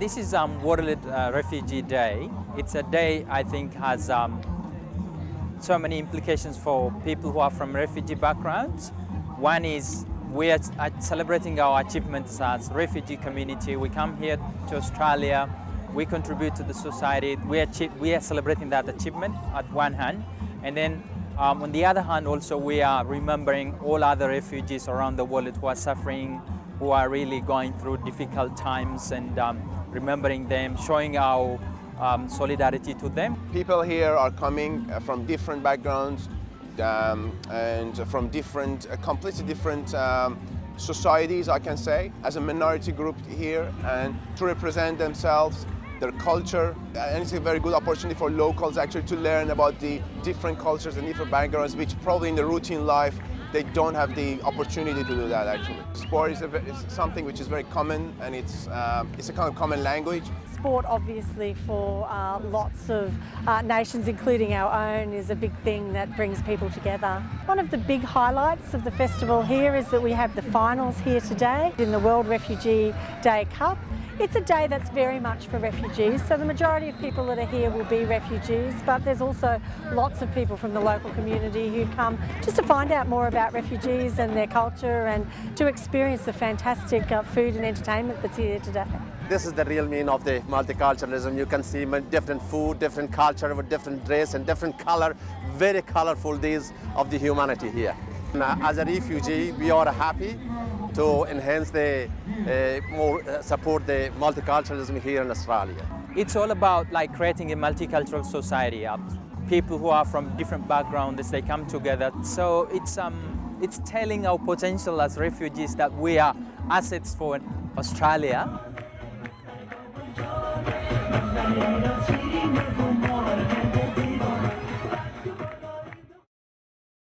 This is um, World uh, Refugee Day. It's a day I think has um, so many implications for people who are from refugee backgrounds. One is we are celebrating our achievements as refugee community. We come here to Australia, we contribute to the society, we, achieve, we are celebrating that achievement at one hand, and then um, on the other hand also we are remembering all other refugees around the world who are suffering, who are really going through difficult times and um, remembering them, showing our um, solidarity to them. People here are coming uh, from different backgrounds um, and from different, uh, completely different um, societies, I can say, as a minority group here and to represent themselves, their culture, and it's a very good opportunity for locals actually to learn about the different cultures and different backgrounds, which probably in the routine life they don't have the opportunity to do that actually. Sport is, a, is something which is very common and it's, um, it's a kind of common language. Sport obviously for uh, lots of uh, nations including our own is a big thing that brings people together. One of the big highlights of the festival here is that we have the finals here today in the World Refugee Day Cup it's a day that's very much for refugees, so the majority of people that are here will be refugees, but there's also lots of people from the local community who come just to find out more about refugees and their culture and to experience the fantastic uh, food and entertainment that's here today. This is the real meaning of the multiculturalism. You can see different food, different culture, with different dress and different color, very colorful days of the humanity here. As a refugee, we are happy to enhance the uh, more uh, support the multiculturalism here in Australia. It's all about like creating a multicultural society. People who are from different backgrounds, they come together. So it's um, it's telling our potential as refugees that we are assets for Australia.